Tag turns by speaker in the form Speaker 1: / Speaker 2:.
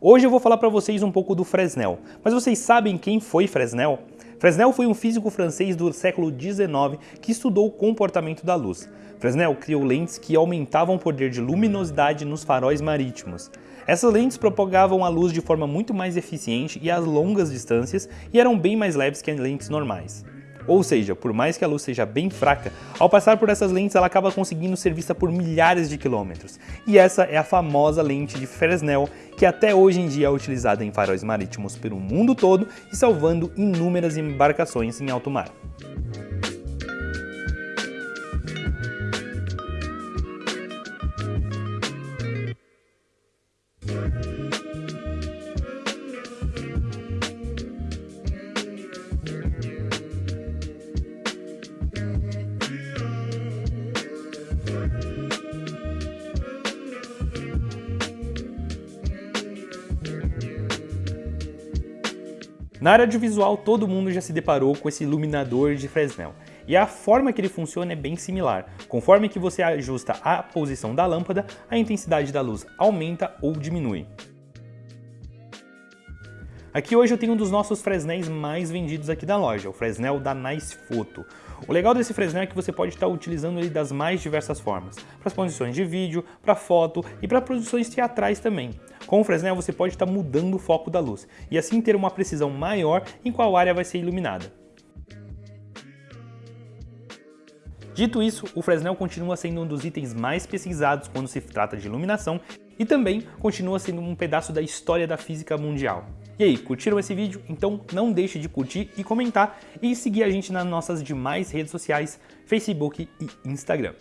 Speaker 1: Hoje eu vou falar para vocês um pouco do Fresnel, mas vocês sabem quem foi Fresnel? Fresnel foi um físico francês do século XIX que estudou o comportamento da luz. Fresnel criou lentes que aumentavam o poder de luminosidade nos faróis marítimos. Essas lentes propagavam a luz de forma muito mais eficiente e a longas distâncias e eram bem mais leves que as lentes normais. Ou seja, por mais que a luz seja bem fraca, ao passar por essas lentes ela acaba conseguindo ser vista por milhares de quilômetros. E essa é a famosa lente de Fresnel, que até hoje em dia é utilizada em faróis marítimos pelo mundo todo e salvando inúmeras embarcações em alto mar. Na área de visual, todo mundo já se deparou com esse iluminador de Fresnel. E a forma que ele funciona é bem similar. Conforme que você ajusta a posição da lâmpada, a intensidade da luz aumenta ou diminui. Aqui hoje eu tenho um dos nossos Fresnéis mais vendidos aqui da loja, o Fresnel da Nice Photo. O legal desse Fresnel é que você pode estar utilizando ele das mais diversas formas, para as posições de vídeo, para foto e para produções teatrais também. Com o Fresnel você pode estar mudando o foco da luz e assim ter uma precisão maior em qual área vai ser iluminada. Dito isso, o Fresnel continua sendo um dos itens mais pesquisados quando se trata de iluminação e também continua sendo um pedaço da história da física mundial. E aí, curtiram esse vídeo? Então não deixe de curtir e comentar e seguir a gente nas nossas demais redes sociais, Facebook e Instagram.